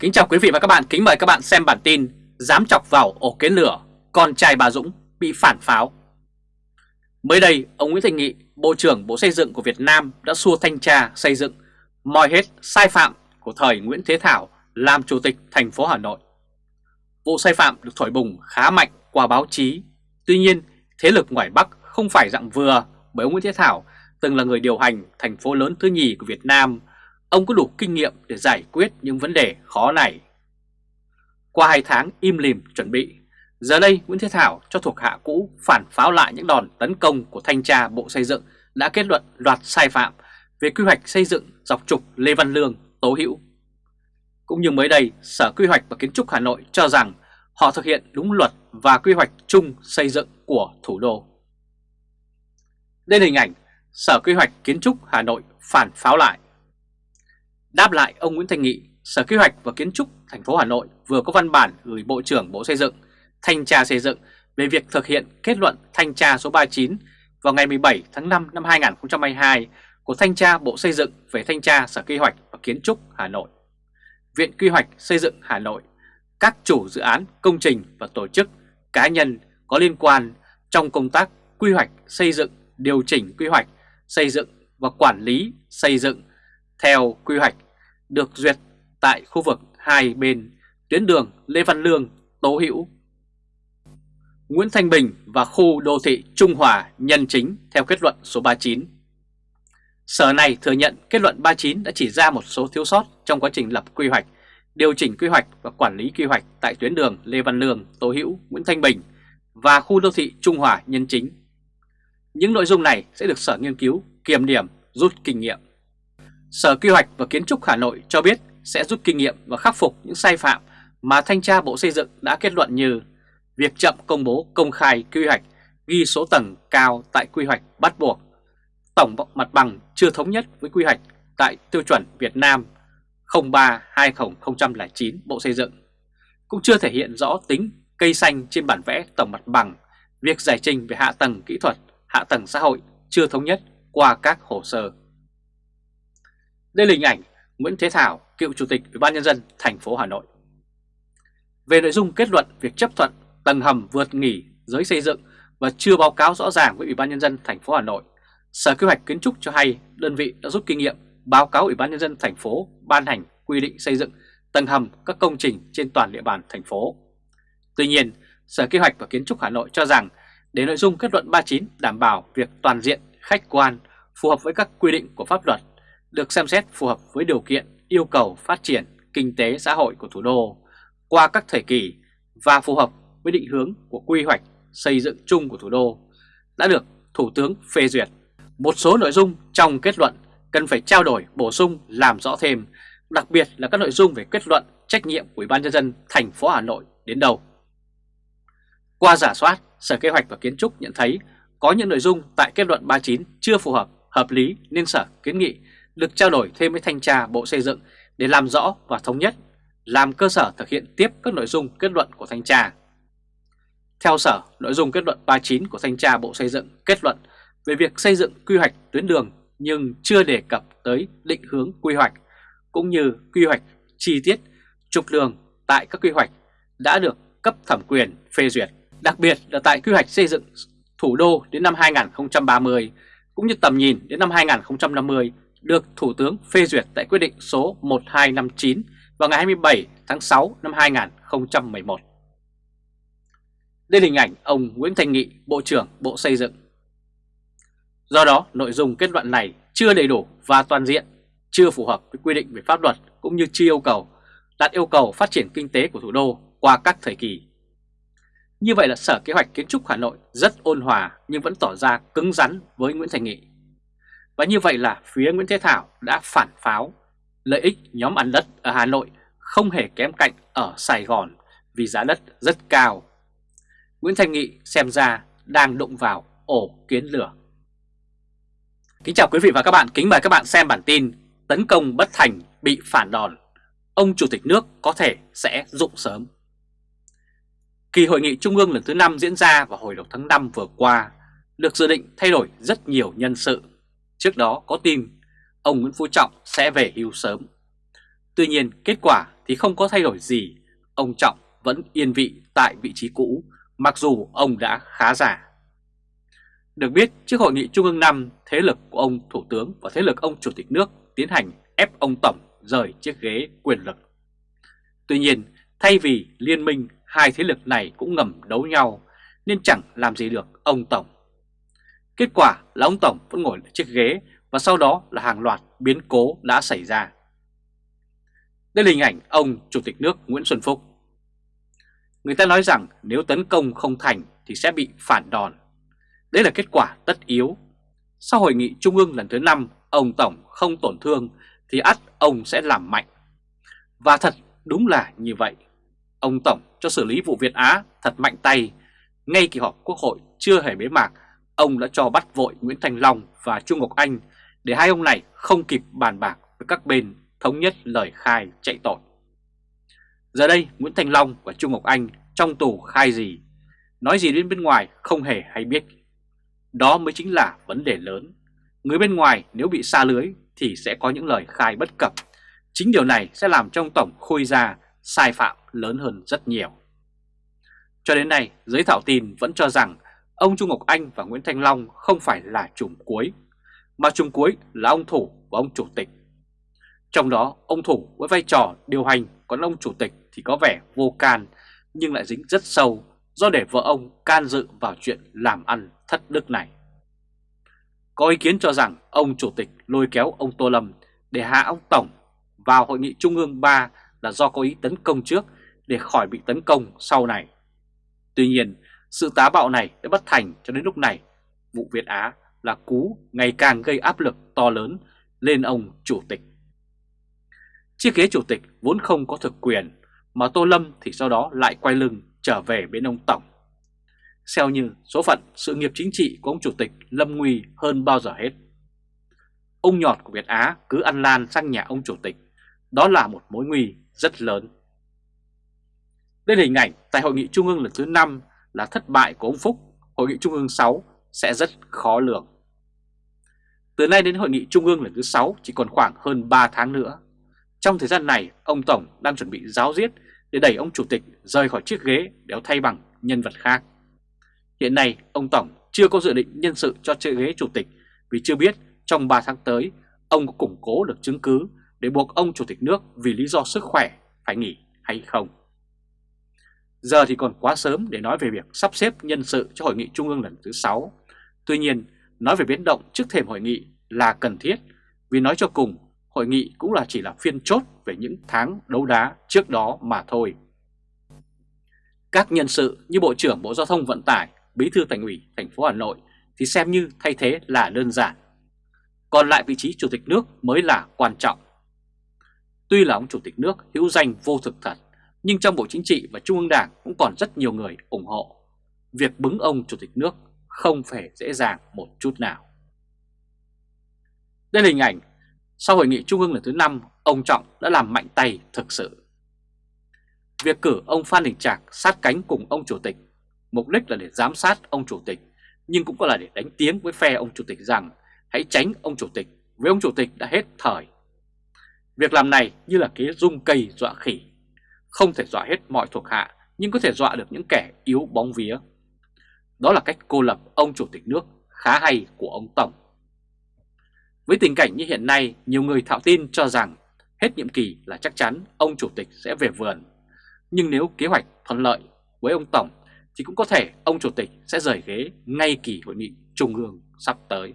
Kính chào quý vị và các bạn, kính mời các bạn xem bản tin Dám chọc vào ổ kiến lửa, con trai bà Dũng bị phản pháo. Mới đây, ông Nguyễn Thành Nghị, Bộ trưởng Bộ Xây dựng của Việt Nam đã xua thanh tra xây dựng moi hết sai phạm của thời Nguyễn Thế Thảo làm Chủ tịch thành phố Hà Nội. Vụ sai phạm được thổi bùng khá mạnh qua báo chí. Tuy nhiên, thế lực ngoài Bắc không phải dạng vừa bởi ông Nguyễn Thế Thảo từng là người điều hành thành phố lớn thứ nhì của Việt Nam ông có đủ kinh nghiệm để giải quyết những vấn đề khó này. Qua hai tháng im lìm chuẩn bị, giờ đây Nguyễn Thế Thảo cho thuộc hạ cũ phản pháo lại những đòn tấn công của thanh tra Bộ Xây dựng đã kết luận loạt sai phạm về quy hoạch xây dựng dọc trục Lê Văn Lương, Tố Hữu. Cũng như mới đây, Sở Quy hoạch và Kiến trúc Hà Nội cho rằng họ thực hiện đúng luật và quy hoạch chung xây dựng của thủ đô. Đây là hình ảnh Sở Quy hoạch Kiến trúc Hà Nội phản pháo lại. Đáp lại ông Nguyễn Thành Nghị, Sở Kế hoạch và Kiến trúc thành phố Hà Nội vừa có văn bản gửi Bộ trưởng Bộ Xây dựng, Thanh tra Xây dựng về việc thực hiện kết luận thanh tra số 39 vào ngày 17 tháng 5 năm 2022 của Thanh tra Bộ Xây dựng về Thanh tra Sở Kế hoạch và Kiến trúc Hà Nội. Viện Quy hoạch Xây dựng Hà Nội, các chủ dự án, công trình và tổ chức, cá nhân có liên quan trong công tác quy hoạch xây dựng, điều chỉnh quy hoạch, xây dựng và quản lý xây dựng theo quy hoạch được duyệt tại khu vực hai bên tuyến đường Lê Văn Lương, Tố Hữu, Nguyễn Thanh Bình và khu đô thị Trung Hòa nhân chính theo kết luận số 39. Sở này thừa nhận kết luận 39 đã chỉ ra một số thiếu sót trong quá trình lập quy hoạch, điều chỉnh quy hoạch và quản lý quy hoạch tại tuyến đường Lê Văn Lương, Tố Hữu, Nguyễn Thanh Bình và khu đô thị Trung Hòa nhân chính. Những nội dung này sẽ được Sở nghiên cứu, kiểm điểm, rút kinh nghiệm. Sở Quy hoạch và Kiến trúc Hà Nội cho biết sẽ rút kinh nghiệm và khắc phục những sai phạm mà Thanh tra Bộ Xây dựng đã kết luận như việc chậm công bố công khai quy hoạch, ghi số tầng cao tại quy hoạch bắt buộc, tổng mặt bằng chưa thống nhất với quy hoạch tại tiêu chuẩn Việt Nam 03-2009 Bộ Xây dựng, cũng chưa thể hiện rõ tính cây xanh trên bản vẽ tổng mặt bằng, việc giải trình về hạ tầng kỹ thuật, hạ tầng xã hội chưa thống nhất qua các hồ sơ. Đây là hình ảnh Nguyễn Thế Thảo, cựu chủ tịch Ủy ban nhân dân thành phố Hà Nội. Về nội dung kết luận việc chấp thuận tầng hầm vượt nghỉ giới xây dựng và chưa báo cáo rõ ràng với Ủy ban nhân dân thành phố Hà Nội, Sở Kế hoạch Kiến trúc cho hay đơn vị đã rút kinh nghiệm báo cáo Ủy ban nhân dân thành phố ban hành quy định xây dựng tầng hầm các công trình trên toàn địa bàn thành phố. Tuy nhiên, Sở Kế hoạch và Kiến trúc Hà Nội cho rằng để nội dung kết luận 39 đảm bảo việc toàn diện, khách quan, phù hợp với các quy định của pháp luật được xem xét phù hợp với điều kiện yêu cầu phát triển kinh tế xã hội của thủ đô qua các thời kỳ và phù hợp với định hướng của quy hoạch xây dựng chung của thủ đô đã được Thủ tướng phê duyệt. Một số nội dung trong kết luận cần phải trao đổi bổ sung làm rõ thêm, đặc biệt là các nội dung về kết luận trách nhiệm của Ủy ban nhân dân thành phố Hà Nội đến đâu. Qua giả soát, Sở Kế hoạch và Kiến trúc nhận thấy có những nội dung tại kết luận 39 chưa phù hợp, hợp lý nên Sở kiến nghị được trao đổi thêm với Thanh tra Bộ Xây dựng để làm rõ và thống nhất, làm cơ sở thực hiện tiếp các nội dung kết luận của Thanh tra. Theo Sở, nội dung kết luận 39 của Thanh tra Bộ Xây dựng kết luận về việc xây dựng quy hoạch tuyến đường nhưng chưa đề cập tới định hướng quy hoạch cũng như quy hoạch chi tiết trục đường tại các quy hoạch đã được cấp thẩm quyền phê duyệt, đặc biệt là tại quy hoạch xây dựng thủ đô đến năm 2030 cũng như tầm nhìn đến năm 2050 được Thủ tướng phê duyệt tại quyết định số 1259 vào ngày 27 tháng 6 năm 2011. Đây là hình ảnh ông Nguyễn Thành Nghị, Bộ trưởng Bộ Xây dựng. Do đó, nội dung kết luận này chưa đầy đủ và toàn diện, chưa phù hợp với quy định về pháp luật cũng như chưa yêu cầu đạt yêu cầu phát triển kinh tế của thủ đô qua các thời kỳ. Như vậy là Sở Kế hoạch Kiến trúc Hà Nội rất ôn hòa nhưng vẫn tỏ ra cứng rắn với Nguyễn Thành Nghị. Và như vậy là phía Nguyễn Thế Thảo đã phản pháo lợi ích nhóm ăn đất ở Hà Nội không hề kém cạnh ở Sài Gòn vì giá đất rất cao. Nguyễn Thành Nghị xem ra đang đụng vào ổ kiến lửa. Kính chào quý vị và các bạn, kính mời các bạn xem bản tin Tấn công bất thành bị phản đòn, ông Chủ tịch nước có thể sẽ dụng sớm. Kỳ hội nghị trung ương lần thứ 5 diễn ra vào hồi đầu tháng 5 vừa qua, được dự định thay đổi rất nhiều nhân sự Trước đó có tin ông Nguyễn Phú Trọng sẽ về hưu sớm. Tuy nhiên kết quả thì không có thay đổi gì, ông Trọng vẫn yên vị tại vị trí cũ mặc dù ông đã khá già. Được biết trước hội nghị Trung ương 5, thế lực của ông Thủ tướng và thế lực ông Chủ tịch nước tiến hành ép ông Tổng rời chiếc ghế quyền lực. Tuy nhiên, thay vì liên minh, hai thế lực này cũng ngầm đấu nhau nên chẳng làm gì được ông Tổng. Kết quả là ông Tổng vẫn ngồi trên chiếc ghế và sau đó là hàng loạt biến cố đã xảy ra. Đây là hình ảnh ông Chủ tịch nước Nguyễn Xuân Phúc. Người ta nói rằng nếu tấn công không thành thì sẽ bị phản đòn. Đây là kết quả tất yếu. Sau hội nghị trung ương lần thứ 5, ông Tổng không tổn thương thì ắt ông sẽ làm mạnh. Và thật đúng là như vậy. Ông Tổng cho xử lý vụ Việt Á thật mạnh tay. Ngay kỳ họp quốc hội chưa hề bế mạc, ông đã cho bắt vội Nguyễn Thành Long và Trung Ngọc Anh để hai ông này không kịp bàn bạc với các bên thống nhất lời khai chạy tội. Giờ đây Nguyễn Thành Long và Trung Ngọc Anh trong tù khai gì, nói gì đến bên ngoài không hề hay biết. Đó mới chính là vấn đề lớn. Người bên ngoài nếu bị xa lưới thì sẽ có những lời khai bất cập. Chính điều này sẽ làm trong tổng khôi ra sai phạm lớn hơn rất nhiều. Cho đến nay, giới thảo tin vẫn cho rằng ông Trung Ngọc Anh và Nguyễn Thanh Long không phải là chùm cuối, mà chùm cuối là ông Thủ và ông Chủ tịch. Trong đó, ông Thủ với vai trò điều hành, còn ông Chủ tịch thì có vẻ vô can, nhưng lại dính rất sâu do để vợ ông can dự vào chuyện làm ăn thất đức này. Có ý kiến cho rằng ông Chủ tịch lôi kéo ông Tô Lâm để hạ ông Tổng vào Hội nghị Trung ương 3 là do có ý tấn công trước để khỏi bị tấn công sau này. Tuy nhiên, sự tá bạo này đã bất thành cho đến lúc này. Vụ Việt Á là cú ngày càng gây áp lực to lớn lên ông Chủ tịch. Chiếc ghế Chủ tịch vốn không có thực quyền, mà Tô Lâm thì sau đó lại quay lưng trở về bên ông Tổng. Xeo như số phận sự nghiệp chính trị của ông Chủ tịch lâm nguy hơn bao giờ hết. Ông nhọt của Việt Á cứ ăn lan sang nhà ông Chủ tịch, đó là một mối nguy rất lớn. Đây là hình ảnh tại Hội nghị Trung ương lần thứ 5 là thất bại của ông Phúc, Hội nghị Trung ương 6 sẽ rất khó lường. Từ nay đến Hội nghị Trung ương lần thứ 6 chỉ còn khoảng hơn 3 tháng nữa. Trong thời gian này, ông Tổng đang chuẩn bị giáo diết để đẩy ông Chủ tịch rời khỏi chiếc ghế để thay bằng nhân vật khác. Hiện nay, ông Tổng chưa có dự định nhân sự cho chiếc ghế Chủ tịch vì chưa biết trong 3 tháng tới ông có củng cố được chứng cứ để buộc ông Chủ tịch nước vì lý do sức khỏe phải nghỉ hay không. Giờ thì còn quá sớm để nói về việc sắp xếp nhân sự cho hội nghị trung ương lần thứ 6. Tuy nhiên, nói về biến động trước thềm hội nghị là cần thiết vì nói cho cùng, hội nghị cũng là chỉ là phiên chốt về những tháng đấu đá trước đó mà thôi. Các nhân sự như Bộ trưởng Bộ Giao thông Vận tải, Bí thư Thành ủy thành phố Hà Nội thì xem như thay thế là đơn giản. Còn lại vị trí Chủ tịch nước mới là quan trọng. Tuy là ông Chủ tịch nước hữu danh vô thực thật, nhưng trong Bộ Chính trị và Trung ương Đảng cũng còn rất nhiều người ủng hộ. Việc bứng ông Chủ tịch nước không phải dễ dàng một chút nào. Đây là hình ảnh sau hội nghị Trung ương lần thứ 5, ông Trọng đã làm mạnh tay thực sự. Việc cử ông Phan Đình Trạc sát cánh cùng ông Chủ tịch, mục đích là để giám sát ông Chủ tịch, nhưng cũng có là để đánh tiếng với phe ông Chủ tịch rằng hãy tránh ông Chủ tịch, với ông Chủ tịch đã hết thời. Việc làm này như là kế rung cây dọa khỉ, không thể dọa hết mọi thuộc hạ, nhưng có thể dọa được những kẻ yếu bóng vía. Đó là cách cô lập ông Chủ tịch nước khá hay của ông Tổng. Với tình cảnh như hiện nay, nhiều người thạo tin cho rằng hết nhiệm kỳ là chắc chắn ông Chủ tịch sẽ về vườn. Nhưng nếu kế hoạch thuận lợi với ông Tổng thì cũng có thể ông Chủ tịch sẽ rời ghế ngay kỳ hội nghị Trung ương sắp tới.